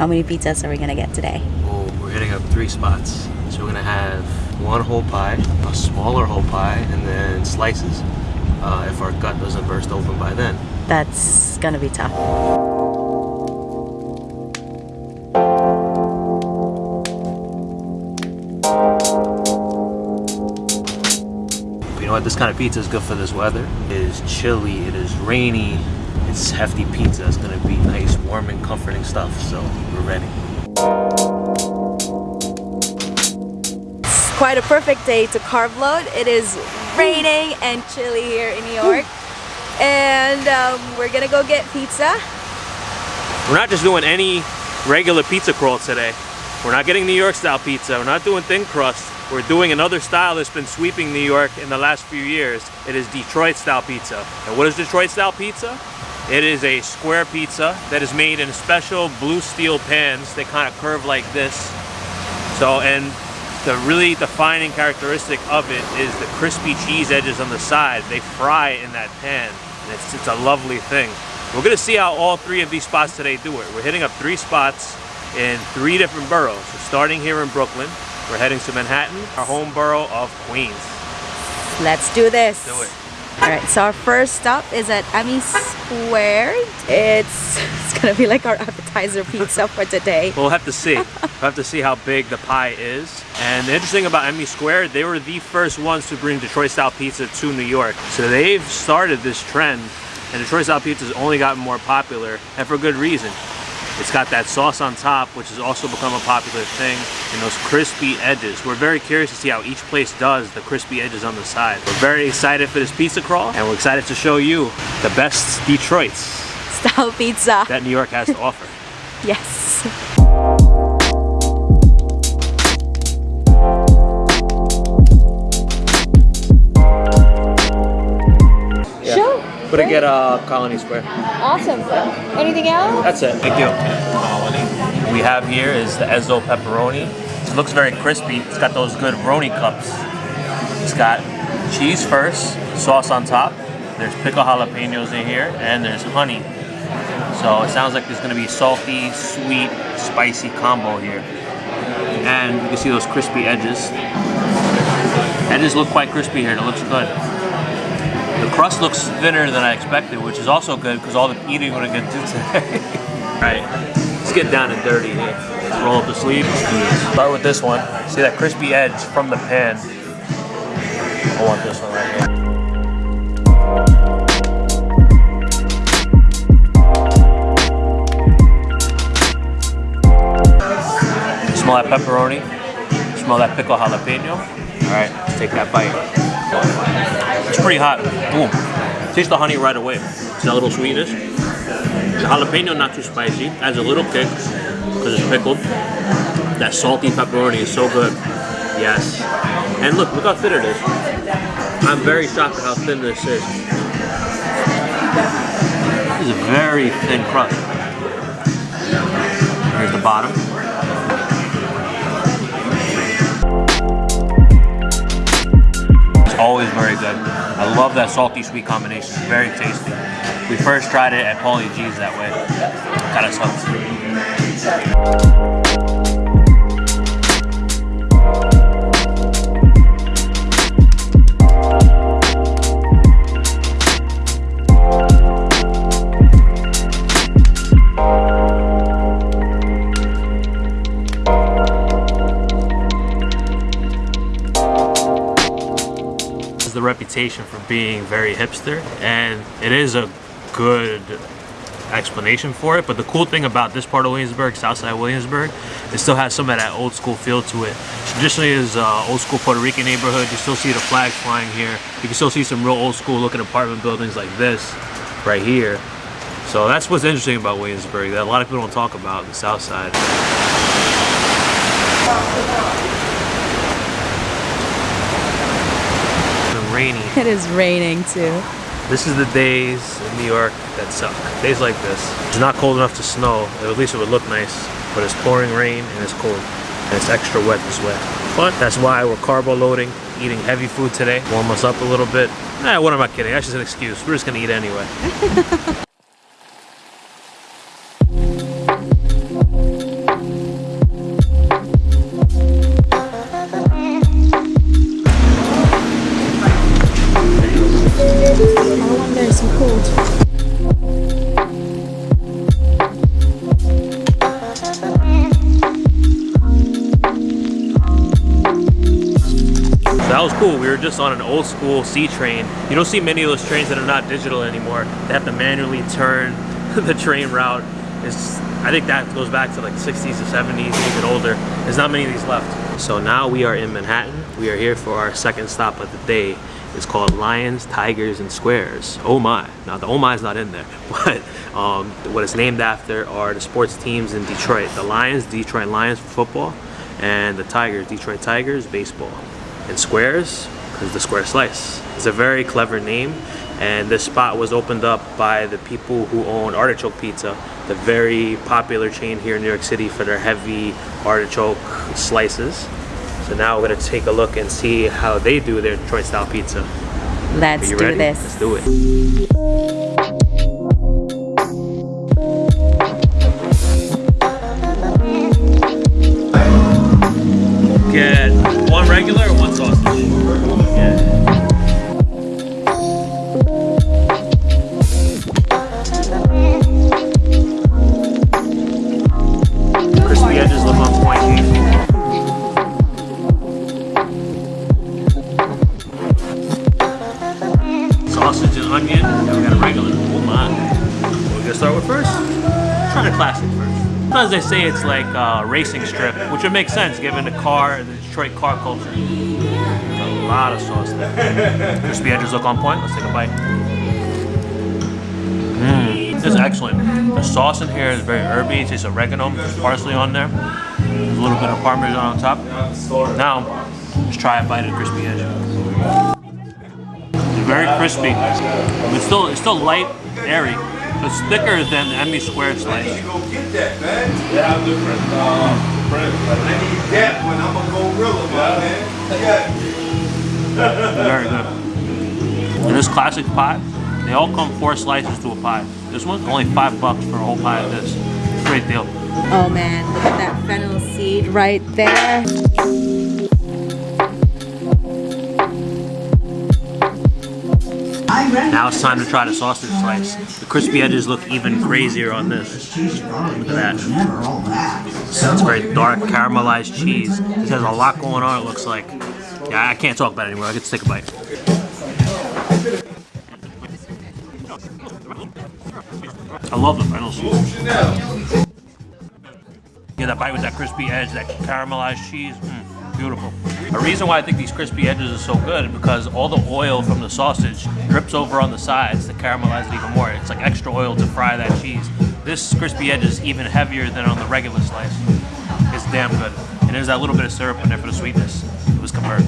How many pizzas are we gonna get today? Oh, we're hitting up three spots. So we're gonna have one whole pie, a smaller whole pie, and then slices. Uh, if our gut doesn't burst open by then. That's gonna be tough. You know what? This kind of pizza is good for this weather. It is chilly. It is rainy. It's hefty pizza. It's gonna be nice, warm, and comforting stuff. So we're ready. It's quite a perfect day to carb load. It is raining and chilly here in New York. And um, we're gonna go get pizza. We're not just doing any regular pizza crawl today. We're not getting New York style pizza. We're not doing thin crust. We're doing another style that's been sweeping New York in the last few years. It is Detroit style pizza. And what is Detroit style pizza? It is a square pizza that is made in special blue steel pans. They kind of curve like this. So, and the really defining characteristic of it is the crispy cheese edges on the side. They fry in that pan. And it's, it's a lovely thing. We're gonna see how all three of these spots today do it. We're hitting up three spots in three different boroughs. So starting here in Brooklyn, we're heading to Manhattan, our home borough of Queens. Let's do this. Do it. All right, so our first stop is at Emmy Squared. It's, it's gonna be like our appetizer pizza for today. We'll have to see. we'll have to see how big the pie is. And the interesting about Emmy Square, they were the first ones to bring Detroit style pizza to New York. So they've started this trend and Detroit style pizza has only gotten more popular and for good reason. It's got that sauce on top, which has also become a popular thing, and those crispy edges. We're very curious to see how each place does the crispy edges on the side. We're very excited for this pizza crawl, and we're excited to show you the best Detroits Style pizza. that New York has to offer. Yes. Sure. But to get uh, Colony Square. Awesome. Anything else? That's it. Thank you. What we have here is the Ezzo pepperoni. It looks very crispy. It's got those good roni cups. It's got cheese first, sauce on top. There's pickled jalapenos in here, and there's honey. So it sounds like there's gonna be salty, sweet, spicy combo here. And you can see those crispy edges. Edges look quite crispy here. It looks good. The crust looks thinner than I expected, which is also good because all the eating we're gonna do today. all right, let's get down and dirty here. Let's roll up the sleeves. Start with this one. See that crispy edge from the pan. I want this one right here. Smell that pepperoni. Smell that pickle jalapeno. All right, let's take that bite. It's pretty hot. Boom. Taste the honey right away. See that little sweetness? The jalapeno not too spicy. Adds a little kick because it's pickled. That salty pepperoni is so good. Yes. And look, look how thin it is. I'm very shocked at how thin this is. This is a very thin crust. Here's the bottom. Always very good. I love that salty sweet combination. It's very tasty. We first tried it at Paulie Gee's that way. Kind of sucks. Reputation for being very hipster and it is a good explanation for it but the cool thing about this part of Williamsburg, Southside Williamsburg, it still has some of that old school feel to it. Traditionally is uh, old school Puerto Rican neighborhood, you still see the flags flying here. You can still see some real old school looking apartment buildings like this right here. So that's what's interesting about Williamsburg that a lot of people don't talk about, the South Side. It is raining too. This is the days in New York that suck. Days like this. It's not cold enough to snow, at least it would look nice, but it's pouring rain and it's cold. And it's extra wet this way. But that's why we're carbo loading, eating heavy food today. Warm us up a little bit. Nah, what am I kidding? That's just an excuse. We're just gonna eat anyway. cool. We were just on an old school C train. You don't see many of those trains that are not digital anymore. They have to manually turn the train route. It's, I think that goes back to like 60s or 70s, even older. There's not many of these left. So now we are in Manhattan. We are here for our second stop of the day. It's called Lions, Tigers, and Squares. Oh my. Now the oh my is not in there, but um, what it's named after are the sports teams in Detroit. The Lions, Detroit Lions for football, and the Tigers, Detroit Tigers, baseball. And Squares, because the Square Slice. It's a very clever name, and this spot was opened up by the people who own Artichoke Pizza, the very popular chain here in New York City for their heavy artichoke slices. So now we're gonna take a look and see how they do their Detroit style pizza. Let's do ready? this. Let's do it. Sausage and onion. We got a regular. Oh my. What we gonna start with first? Try the classic first. Sometimes they say it's like a racing strip, which would make sense given the car, the Detroit car culture. Got a lot of sauce there. Crispy edges look on point. Let's take a bite. Mmm, this is excellent. The sauce in here is very herby. It tastes oregano. There's parsley on there. There's a little bit of parmesan on top. Now, let's try a bite of crispy edge. It's very crispy. It's still it's still light, airy. It's thicker than the Emmy Square slice. I need to go get that, man. Yeah, I'm different. Uh, I need that when I'm a gorilla, my man. Yeah. Very good. In this classic pie, they all come four slices to a pie. This one's only five bucks for a whole pie of this. Great deal. Oh man, look at that fennel seed right there. Now it's time to try the sausage slice. The crispy edges look even crazier on this. Look at that. It's very dark caramelized cheese. This has a lot going on, it looks like. Yeah, I can't talk about it anymore. I get to take a bite. I love the fennel seeds. Yeah, that bite with that crispy edge, that caramelized cheese. Mm, beautiful. A reason why I think these crispy edges are so good is because all the oil from the sausage drips over on the sides to caramelize it even more. It's like extra oil to fry that cheese. This crispy edge is even heavier than on the regular slice. It's damn good. And there's that little bit of syrup in there for the sweetness. It was confirmed.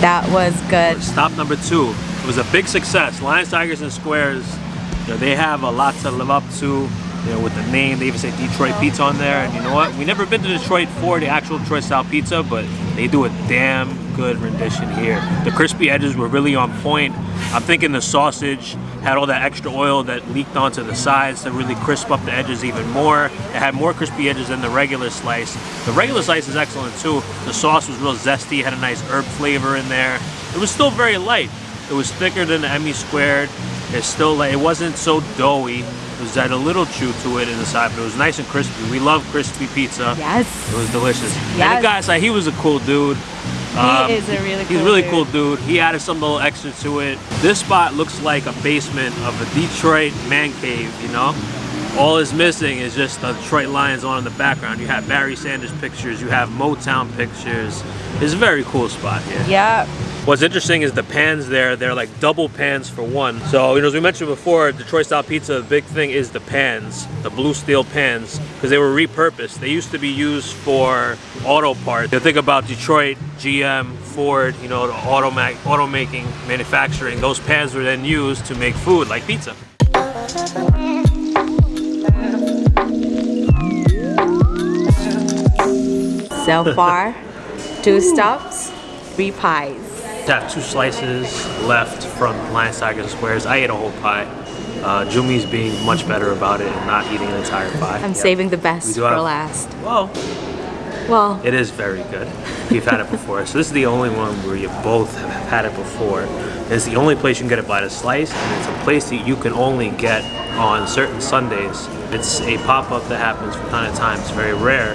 That was good. Stop number two. It was a big success. Lions, Tigers, and Squares. You know, they have a lot to live up to. You know, with the name, they even say Detroit Pizza on there. And you know what? We never been to Detroit for the actual Detroit style pizza, but they do a damn good rendition here. The crispy edges were really on point. I'm thinking the sausage had all that extra oil that leaked onto the sides to really crisp up the edges even more. It had more crispy edges than the regular slice. The regular slice is excellent too. The sauce was real zesty, had a nice herb flavor in there. It was still very light. It was thicker than the Emmy squared. It's still like, it wasn't so doughy. Was had a little chew to it in the side, but it was nice and crispy. We love crispy pizza. Yes. It was delicious. And the guy said he was a cool dude. Um, He is a really He's a really dude. cool dude. He added some little extra to it. This spot looks like a basement of a Detroit man cave, you know? All is missing is just the Detroit Lions on in the background. You have Barry Sanders pictures, you have Motown pictures. It's a very cool spot here. Yeah. What's interesting is the pans there, they're like double pans for one. So, you know, as we mentioned before, Detroit style pizza, the big thing is the pans, the blue steel pans, because they were repurposed. They used to be used for auto parts. You think about Detroit, GM, Ford, you know, the auto automaking, manufacturing, those pans were then used to make food like pizza. So far, two stops, three pies. I have two slices left from Lions, Tigers, and Squares. I ate a whole pie. Uh, Jumi's being much better about it and not eating an entire pie. I'm Yeah. saving the best do for have- last. Well, Well, It is very good. We've had it before. So this is the only one where you both have had it before. It's the only place you can get it by the slice, and it's a place that you can only get on certain Sundays. It's a pop-up that happens from time to time. It's very rare.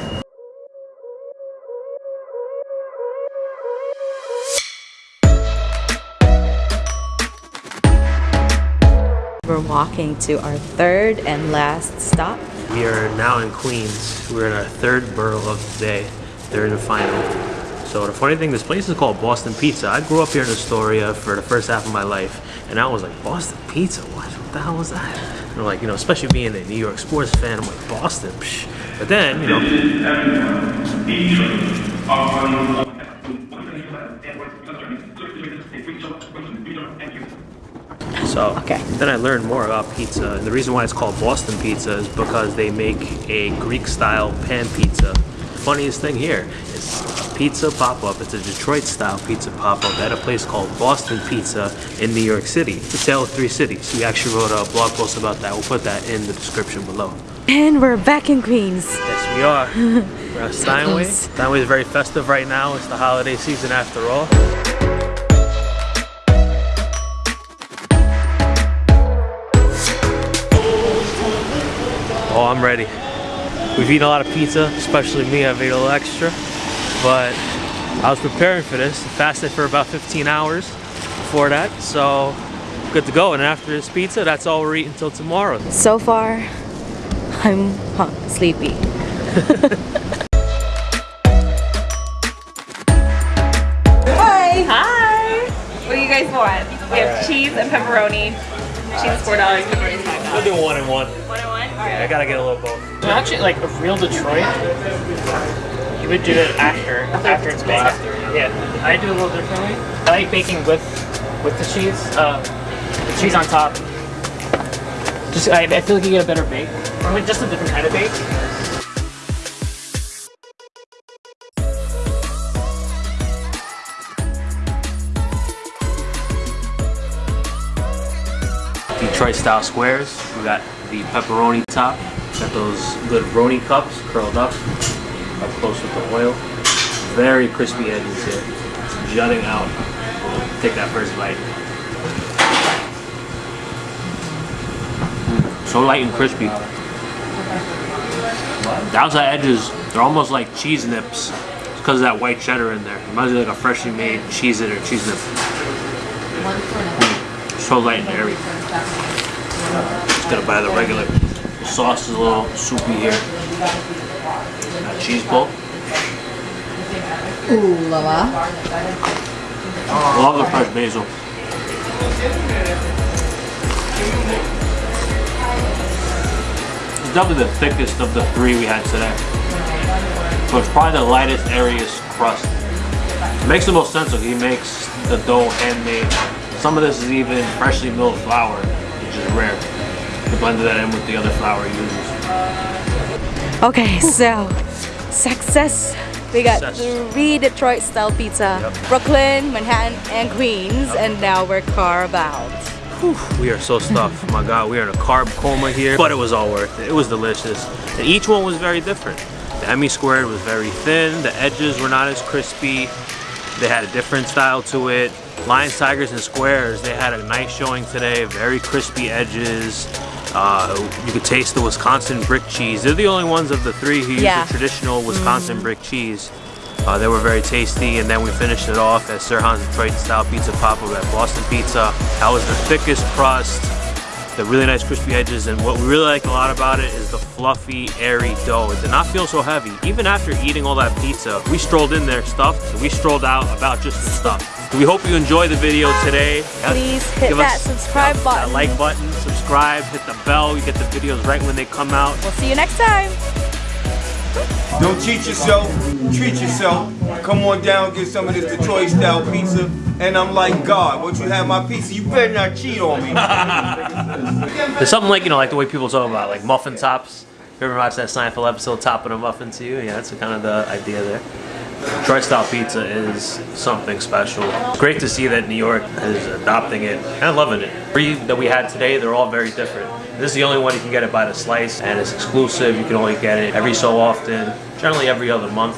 We're walking to our third and last stop. We are now in Queens. We're in our third borough of the day, third and final. So the funny thing, this place is called Boston Pizza. I grew up here in Astoria for the first half of my life, and I was like, Boston Pizza? What? What the hell was that? And like, you know, especially being a New York sports fan, I'm like, Boston? Psh. But then, you know, So Okay. then I learned more about pizza. And the reason why it's called Boston pizza is because they make a Greek style pan pizza. Funniest thing here is pizza pop up. It's a Detroit style pizza pop up at a place called Boston Pizza in New York City. It's a of three cities. We actually wrote a blog post about that. We'll put that in the description below. And we're back in Queens. Yes, we are. We're at Steinway. Steinway is very festive right now. It's the holiday season after all. Oh, I'm ready. We've eaten a lot of pizza, especially me. I've ate a little extra, but I was preparing for this. Fasted for about 15 hours before that, so good to go. And after this pizza, that's all we're eating until tomorrow. So far, I'm huh, sleepy. Hi! Hi! What do you guys want? We have cheese and pepperoni. Cheese is four dollars, pepperoni is five We'll do one and one. One and one? Yeah, I gotta get a little both. So actually, like a real Detroit, you would do it after after it's baked. Yeah, I do it a little differently. I like baking with with the cheese, uh, the cheese on top. Just I, I feel like you get a better bake, or with just a different kind of bake. Detroit style squares. We got the pepperoni top. Got those good roni cups curled up, up close with the oil. Very crispy edges here, jutting out. We'll Take that first bite. Mm, So light and crispy. The outside edges, they're almost like cheese nips. It's because of that white cheddar in there. Reminds me of like a freshly made Cheez-It or cheese nip. Mm, So light and airy. Just gonna buy the regular. The sauce is a little soupy here. Got cheese ball. Ooh la la. Love the fresh basil. It's definitely the thickest of the three we had today. So it's probably the lightest, airiest crust. It makes the most sense if he makes the dough handmade. Some of this is even freshly milled flour, which is rare. He blended that in with the other flour he uses. Okay, so success. We got Success. three Detroit style pizza. Yep. Brooklyn, Manhattan, and Queens. And now we're carved out. We are so stuffed. My God, we are in a carb coma here, but it was all worth it. It was delicious. And each one was very different. The Emmy squared was very thin. The edges were not as crispy. They had a different style to it. Lions, Tigers, and Squares, they had a nice showing today. Very crispy edges. Uh, you could taste the Wisconsin brick cheese. They're the only ones of the three who use the traditional Wisconsin brick cheese. Uh, they were very tasty, and then we finished it off at Sirhan's Detroit style pizza pop up at Boston Pizza. That was the thickest crust, the really nice crispy edges, and what we really like a lot about it is the fluffy, airy dough. It did not feel so heavy. Even after eating all that pizza, we strolled in there stuffed, and we strolled out about just the stuff. We hope you enjoy the video today. Please hit Give that us subscribe that button. like button, subscribe, hit the bell. You get the videos right when they come out. We'll see you next time. Don't cheat yourself, treat yourself. Come on down, get some of this Detroit style pizza. And I'm like, God, once you have my pizza, you better not cheat on me. There's something like, you know, like the way people talk about like muffin tops. You ever watch that Seinfeld episode, Topping a Muffin to You? Yeah, that's kind of the idea there. Detroit style pizza is something special. Great to see that New York is adopting it and loving it. Three that we had today, they're all very different. This is the only one you can get it by the slice and it's exclusive. You can only get it every so often, generally every other month.